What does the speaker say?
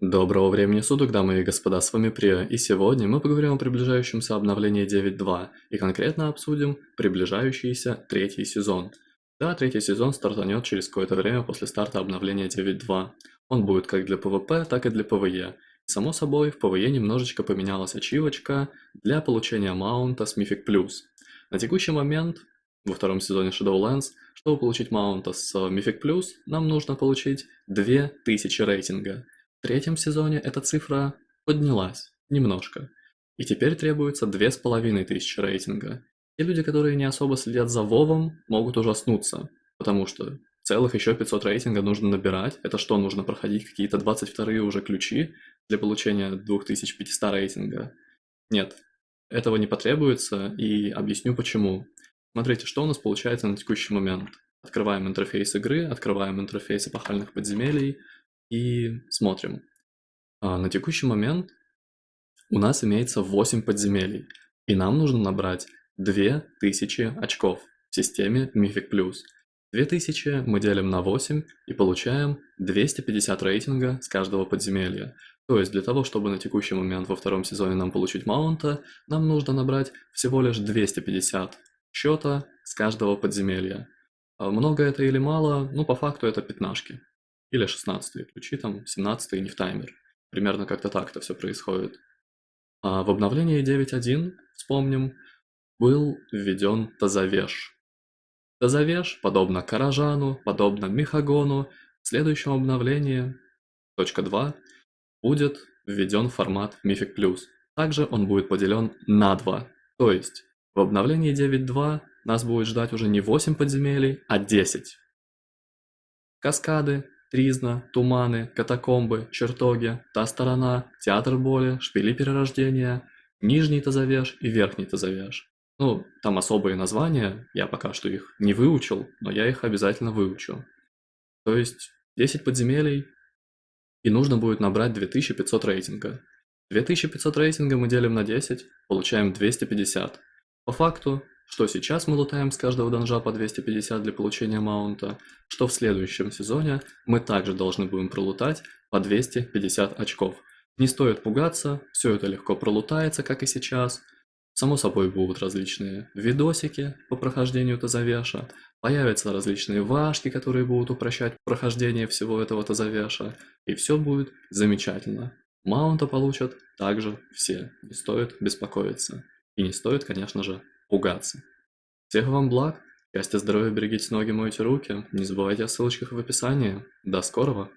Доброго времени суток, дамы и господа, с вами Прио, и сегодня мы поговорим о приближающемся обновлении 9.2 и конкретно обсудим приближающийся третий сезон. Да, третий сезон стартанет через какое-то время после старта обновления 9.2. Он будет как для PvP, так и для PvE. Само собой, в PvE немножечко поменялась ачивочка для получения маунта с Mythic+. На текущий момент, во втором сезоне Shadowlands, чтобы получить маунта с Mythic+, нам нужно получить 2000 рейтинга – третьем сезоне эта цифра поднялась немножко, и теперь требуется две с половиной тысячи рейтинга. Те люди, которые не особо следят за Вовом, могут ужаснуться, потому что целых еще 500 рейтинга нужно набирать. Это что, нужно проходить какие-то 22 уже ключи для получения 2500 рейтинга? Нет, этого не потребуется, и объясню почему. Смотрите, что у нас получается на текущий момент. Открываем интерфейс игры, открываем интерфейс эпохальных подземелий, и смотрим. А, на текущий момент у нас имеется 8 подземелий, и нам нужно набрать 2000 очков в системе Mythic+. 2000 мы делим на 8 и получаем 250 рейтинга с каждого подземелья. То есть для того, чтобы на текущий момент во втором сезоне нам получить маунта, нам нужно набрать всего лишь 250 счета с каждого подземелья. А много это или мало? Ну, по факту это пятнашки. Или 16 ключи, там 17 не в таймер. Примерно как-то так это все происходит. А в обновлении 9.1, вспомним, был введен Тазавеш. Тазавеш, подобно Каражану, подобно Михагону, в следующем обновлении, точка 2, будет введен формат Mythic+. Также он будет поделен на 2. То есть, в обновлении 9.2 нас будет ждать уже не 8 подземелий, а 10. Каскады, Тризна, Туманы, Катакомбы, Чертоги, Та Сторона, Театр Боли, Шпили Перерождения, Нижний Тазавеш и Верхний Тазавеш. Ну, там особые названия, я пока что их не выучил, но я их обязательно выучу. То есть 10 подземелий, и нужно будет набрать 2500 рейтинга. 2500 рейтинга мы делим на 10, получаем 250. По факту что сейчас мы лутаем с каждого данжа по 250 для получения маунта, что в следующем сезоне мы также должны будем пролутать по 250 очков. Не стоит пугаться, все это легко пролутается, как и сейчас. Само собой будут различные видосики по прохождению Тазавеша, появятся различные вашки, которые будут упрощать прохождение всего этого Тазавеша, и все будет замечательно. Маунта получат также все, не стоит беспокоиться. И не стоит, конечно же, пугаться. Всех вам благ, счастья, здоровья, берегите ноги, мойте руки, не забывайте о ссылочках в описании. До скорого!